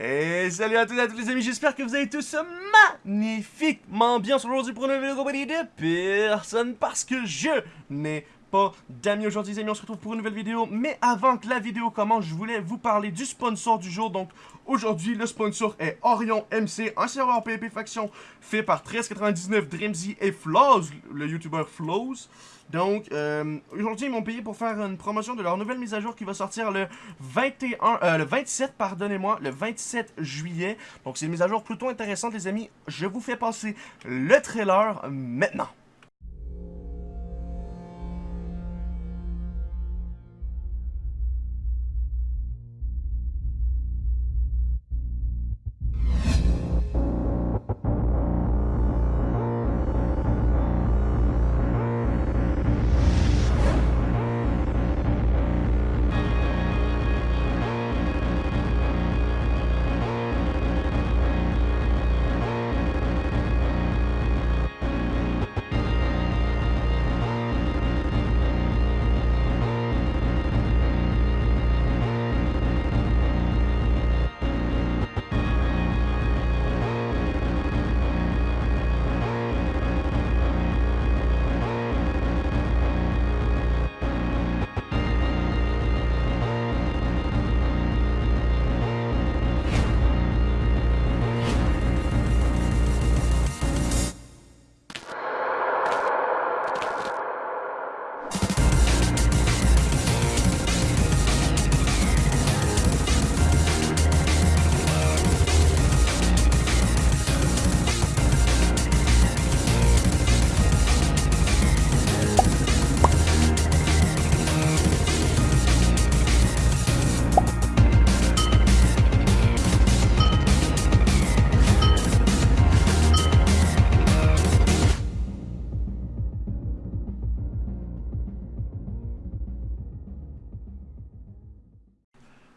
Et salut à tous et à tous les amis, j'espère que vous allez tous magnifiquement bien. Aujourd'hui pour une nouvelle compagnie de personne parce que je n'ai pas d'amis aujourd'hui les amis, on se retrouve pour une nouvelle vidéo. Mais avant que la vidéo commence, je voulais vous parler du sponsor du jour. Donc aujourd'hui le sponsor est Orion MC, un serveur PvP faction fait par 1399 Dreamzy et Flows, le youtubeur Flows donc, euh, aujourd'hui, ils m'ont payé pour faire une promotion de leur nouvelle mise à jour qui va sortir le 21, euh, le 27, pardonnez-moi, le 27 juillet. Donc, c'est une mise à jour plutôt intéressante, les amis. Je vous fais passer le trailer maintenant.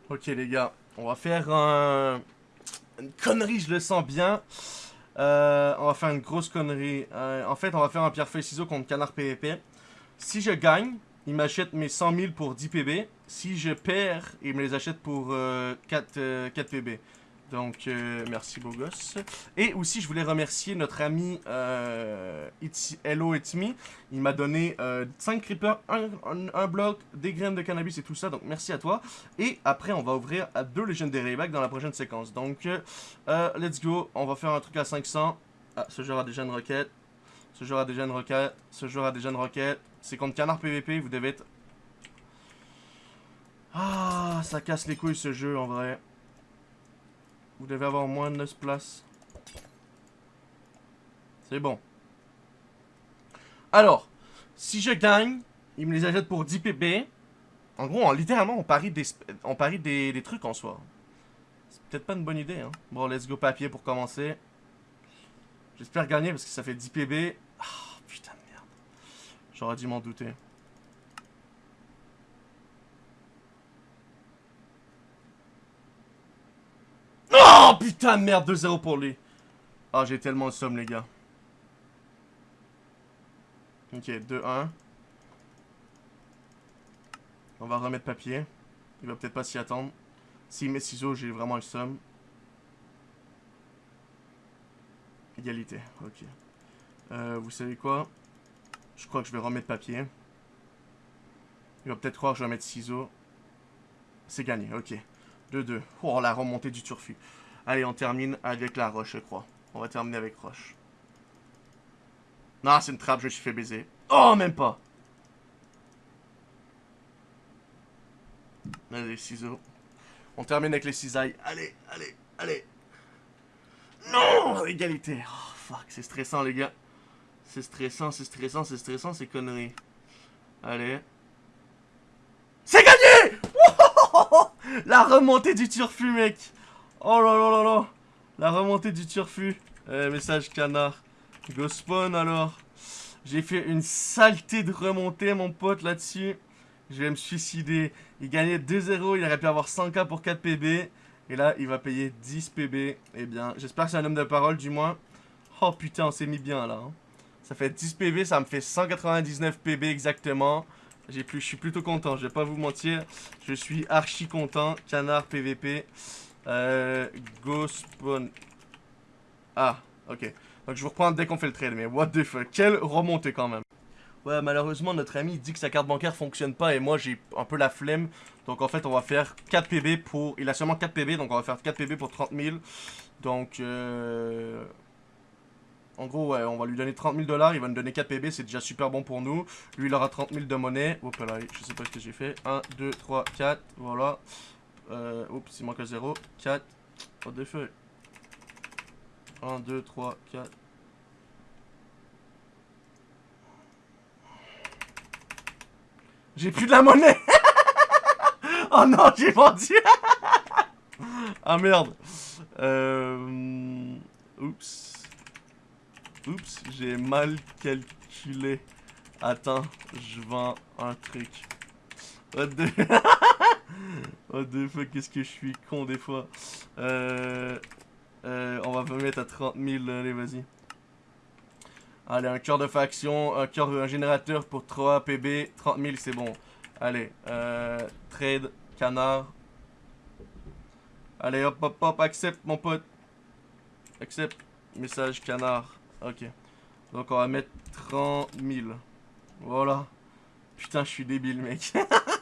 Ok les gars, on va faire un... une connerie, je le sens bien. Euh, on va faire une grosse connerie. Euh, en fait, on va faire un pierre-feuille-ciseau contre canard PVP. Si je gagne, il m'achète mes 100 000 pour 10 PB. Si je perds, il me les achète pour 4, 4 PB. Donc, euh, merci beau gosse. Et aussi, je voulais remercier notre ami euh, Hello It's Me. Il m'a donné 5 euh, creepers, un, bloc, des graines de cannabis et tout ça. Donc, merci à toi. Et après, on va ouvrir à deux Legendary Bags dans la prochaine séquence. Donc, let's go. On va faire un truc à 500. Ah, ce joueur a déjà une roquette. Ce joueur a déjà une roquette. Ce joueur a déjà une roquette. C'est contre Canard PVP. Vous devez être... Ah, ça casse les couilles ce jeu en vrai. Vous devez avoir moins de 9 places. C'est bon. Alors, si je gagne, il me les achète pour 10 PB. En gros, littéralement, on parie, des, on parie des, trucs en soi. C'est peut-être pas une bonne idée. Hein. Bon, let's go papier pour commencer. J'espère gagner parce que ça fait 10 PB. Ah, putain de merde. J'aurais dû m'en douter. Oh putain de merde, 2-0 pour lui. Ah, oh, j'ai tellement de somme, les gars. Ok, 2-1. On va remettre papier. Il va peut-être pas s'y attendre. S'il met ciseaux, j'ai vraiment le somme. Égalité, ok. Euh, vous savez quoi? Je crois que je vais remettre papier. Il va peut-être croire que je vais mettre ciseaux. C'est gagné, ok. 2-2. Oh, la remontée du turfu. Allez, on termine avec la roche, je crois. On va terminer avec roche. Non, c'est une trappe, je me suis fait baiser. Oh, même pas Allez, ciseaux. On termine avec les cisailles. Allez, allez, allez. Non Égalité. Oh, fuck, c'est stressant, les gars. C'est stressant, c'est stressant, c'est stressant, c'est conneries. Allez. C'est gagné La remontée du turfu, mec Oh là là là là La remontée du turfu. Eh, message canard. Go spawn alors. J'ai fait une saleté de remontée, mon pote, là-dessus. Je vais me suicider. Il gagnait 2-0, il aurait pu avoir 100k pour 4 PB. Et là, il va payer 10 PB. Eh bien, j'espère que c'est un homme de parole, du moins. Oh putain, on s'est mis bien, là. Hein. Ça fait 10 PB, ça me fait 199 PB exactement. Plus, je suis plutôt content, je vais pas vous mentir. Je suis archi content. Canard PVP. Euh, go spawn. Ah, ok. Donc je vous reprends dès qu'on fait le trade, mais what the fuck. Quelle remontée quand même. Ouais, malheureusement, notre ami dit que sa carte bancaire fonctionne pas et moi j'ai un peu la flemme. Donc en fait, on va faire 4 PB pour... Il a seulement 4 PB, donc on va faire 4 PB pour 30 000. Donc, euh... En gros, ouais, on va lui donner 30 000 dollars, il va nous donner 4 PB, c'est déjà super bon pour nous. Lui, il aura 30 000 de monnaie. Oups là, je sais pas ce que j'ai fait. 1, 2, 3, 4, voilà. Euh, oups, il manque un 0. 4, oh, des feux. 1, 2, 3, 4. J'ai plus de la monnaie Oh non, j'ai vendu Ah merde euh... Oups. Oups, j'ai mal calculé. Attends, je vends un truc. What the... What the fuck, qu'est-ce que je suis con des fois. Euh... Euh, on va mettre à 30 000, allez, vas-y. Allez, un cœur de faction, un cœur, un générateur pour 3 PB, 30 000, c'est bon. Allez, euh, trade, canard. Allez, hop, hop, hop, accepte, mon pote. Accepte, message, canard. Ok. Donc, on va mettre 30 000. Voilà. Putain, je suis débile, mec.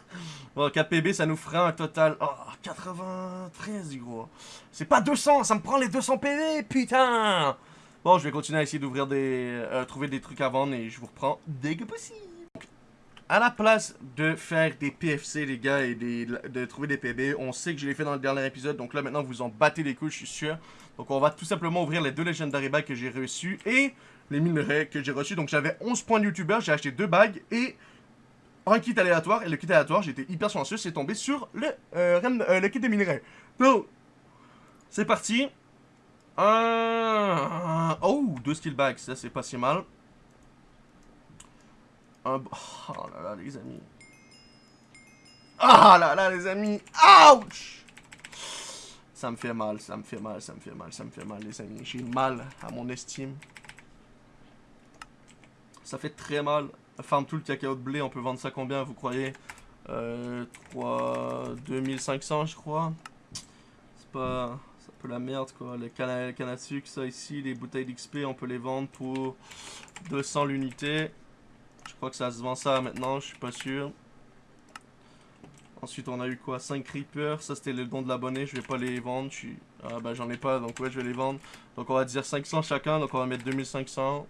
bon, 4 PB, ça nous fera un total... Oh, 93, gros. C'est pas 200, ça me prend les 200 PB, putain Bon, je vais continuer à essayer d'ouvrir des... Euh, trouver des trucs à vendre et je vous reprends dès que possible. À la place de faire des PFC, les gars, et de trouver des PB, on sait que je l'ai fait dans le dernier épisode, donc là, maintenant, vous en battez les couilles, je suis sûr. Donc, on va tout simplement ouvrir les deux Legendary Bags que j'ai reçus et les minerais que j'ai reçus. Donc, j'avais 11 points de YouTuber, j'ai acheté deux bagues et un kit aléatoire. Et le kit aléatoire, j'étais hyper chanceux, c'est tombé sur le, euh, euh, le kit des minerais. Donc, c'est parti. Oh, deux skill bags, ça c'est pas si mal. Un... Oh là là, les amis. Ah là là, les amis. Ouch Ça me fait mal, ça me fait mal, ça me fait mal, ça me fait mal, les amis. J'ai mal à mon estime. Ça fait très mal. Farm tout le cacao de blé, on peut vendre ça combien, vous croyez? Euh, 3... 2500, je crois. C'est pas la merde quoi. Les cannes à, sucre, ça ici, les bouteilles d'XP, on peut les vendre pour 200 l'unité. Je crois que ça se vend ça maintenant, je suis pas sûr. Ensuite, on a eu quoi? 5 creepers. Ça, c'était le don de l'abonné. Je vais pas les vendre. Je. Ah, bah, j'en ai pas. Donc, ouais, je vais les vendre. Donc, on va dire 500 chacun. Donc, on va mettre 2500.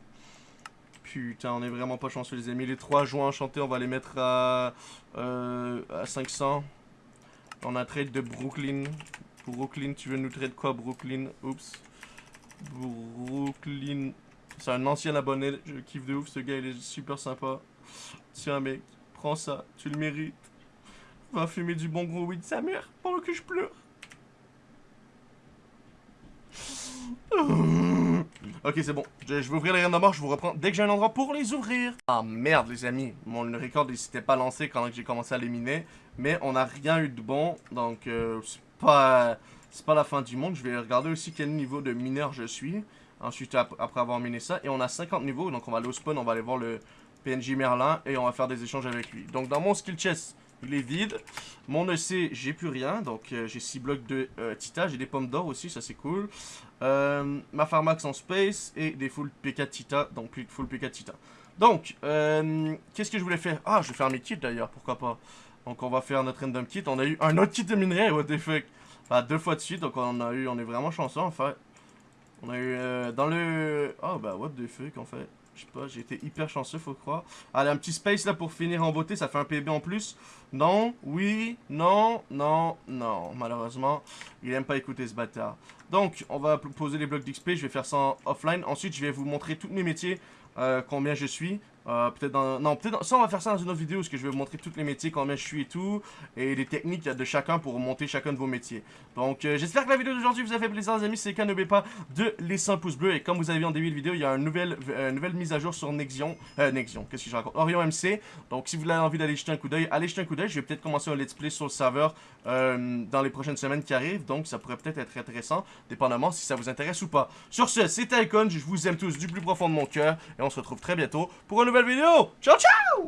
Putain, on est vraiment pas chanceux, les amis. Les 3 joints enchantés, on va les mettre à, euh, à 500. On a trade de Brooklyn. Brooklyn, tu veux nous traiter quoi, Brooklyn? Oups. Brooklyn. C'est un ancien abonné, je kiffe de ouf, ce gars il est super sympa. Tiens mec, prends ça, tu le mérites. Va fumer du bon gros weed sa mère pendant que je pleure. Ok, c'est bon. Je, vais ouvrir les graines de mort, je vous reprends dès que j'ai un endroit pour les ouvrir. Ah merde, les amis. Mon record, il s'était pas lancé quand j'ai commencé à les miner. Mais on n'a rien eu de bon, donc euh, pas, c'est pas la fin du monde. Je vais regarder aussi quel niveau de mineur je suis. Ensuite, après avoir miné ça. Et on a 50 niveaux, donc on va aller au spawn, on va aller voir le PNJ Merlin et on va faire des échanges avec lui. Donc dans mon skill chest, il est vide. Mon EC, j'ai plus rien. Donc euh, j'ai 6 blocs de euh, Tita. J'ai des pommes d'or aussi, ça c'est cool. Euh, ma Pharmax en space et des full PK Tita. Donc full PK Tita. Donc, qu'est-ce que je voulais faire? Ah, je vais faire mes kits d'ailleurs, pourquoi pas? Donc on va faire notre random kit. On a eu un autre kit de minerai, what the fuck? deux fois de suite, donc on a eu, on est vraiment chanceux en fait. On a eu dans le... Oh bah what the fuck en fait. Je sais pas, j'ai été hyper chanceux, faut croire. Allez, un petit space là pour finir en beauté, ça fait un PB en plus. Non, oui, non, non, non. Malheureusement, il aime pas écouter ce bâtard. Donc, on va poser les blocs d'XP, je vais faire ça offline. Ensuite, je vais vous montrer tous mes métiers, euh, combien je suis. Euh, peut-être dans... Non, peut-être... Ça, on va faire ça dans une autre vidéo, parce que je vais vous montrer tous les métiers, combien je suis et tout, et les techniques de chacun pour monter chacun de vos métiers. Donc, euh, j'espère que la vidéo d'aujourd'hui vous a fait plaisir, les amis. C'est le cas, n'oubliez pas de laisser un pouce bleu. Et comme vous avez vu en début de vidéo, il y a une nouvelle, euh, mise à jour sur Nexion. Euh, Nexion, qu'est-ce que je raconte? Orion MC. Donc, si vous avez envie d'aller jeter un coup d'œil, allez jeter un coup d'œil. Je vais peut-être commencer un let's play sur le serveur dans les prochaines semaines qui arrivent. Donc, ça pourrait peut-être être intéressant, dépendamment si ça vous intéresse ou pas. Sur ce, c'était Icon. Je vous aime tous du plus profond de mon cœur. On se retrouve très bientôt pour une nouvelle vidéo. Ciao Ciao,